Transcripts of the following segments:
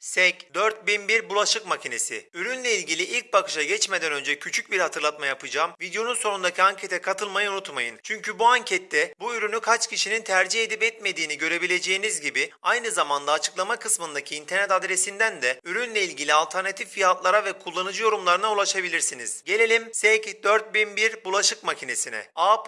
SEK 4001 bulaşık makinesi. Ürünle ilgili ilk bakışa geçmeden önce küçük bir hatırlatma yapacağım. Videonun sonundaki ankete katılmayı unutmayın. Çünkü bu ankette bu ürünü kaç kişinin tercih edip etmediğini görebileceğiniz gibi aynı zamanda açıklama kısmındaki internet adresinden de ürünle ilgili alternatif fiyatlara ve kullanıcı yorumlarına ulaşabilirsiniz. Gelelim SEK 4001 bulaşık makinesine. A++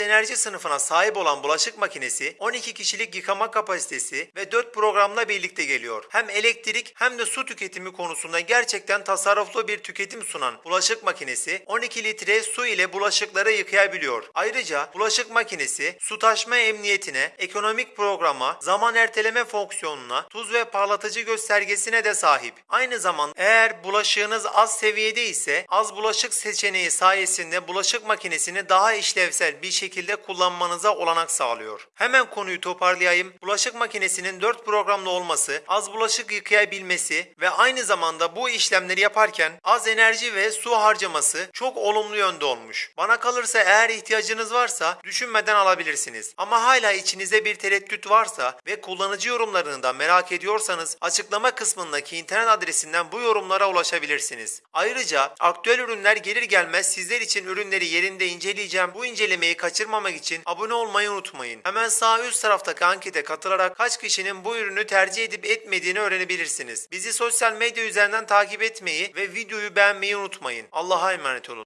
enerji sınıfına sahip olan bulaşık makinesi 12 kişilik yıkama kapasitesi ve 4 programla birlikte geliyor. Hem elektrik hem de su tüketimi konusunda gerçekten tasarruflu bir tüketim sunan bulaşık makinesi 12 litre su ile bulaşıkları yıkayabiliyor. Ayrıca bulaşık makinesi su taşma emniyetine, ekonomik programa, zaman erteleme fonksiyonuna, tuz ve parlatıcı göstergesine de sahip. Aynı zamanda eğer bulaşığınız az seviyede ise az bulaşık seçeneği sayesinde bulaşık makinesini daha işlevsel bir şekilde kullanmanıza olanak sağlıyor. Hemen konuyu toparlayayım. Bulaşık makinesinin 4 programlı olması, az bulaşık yıkayabilmesi ve aynı zamanda bu işlemleri yaparken az enerji ve su harcaması çok olumlu yönde olmuş. Bana kalırsa eğer ihtiyacınız varsa düşünmeden alabilirsiniz. Ama hala içinizde bir tereddüt varsa ve kullanıcı yorumlarını da merak ediyorsanız açıklama kısmındaki internet adresinden bu yorumlara ulaşabilirsiniz. Ayrıca aktüel ürünler gelir gelmez sizler için ürünleri yerinde inceleyeceğim. Bu incelemeyi kaçırmamak için abone olmayı unutmayın. Hemen sağ üst taraftaki ankete katılarak kaç kişinin bu ürünü tercih edip etmediğini öğrenebilirsiniz. Bizi sosyal medya üzerinden takip etmeyi ve videoyu beğenmeyi unutmayın. Allah'a emanet olun.